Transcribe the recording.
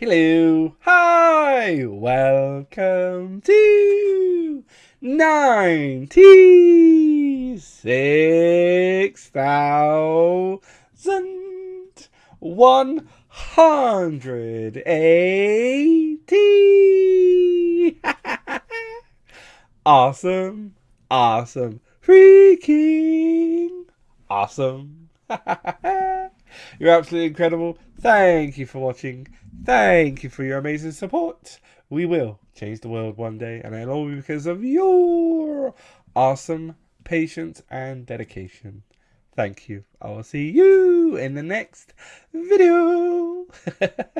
Hello. Hi. Welcome to ninety-six thousand one hundred eighty. awesome. Awesome. Freaking awesome. You're absolutely incredible. Thank you for watching. Thank you for your amazing support. We will change the world one day, and it'll all be because of your awesome patience and dedication. Thank you. I will see you in the next video.